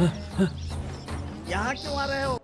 यहाँ क्यों आ रहे हो?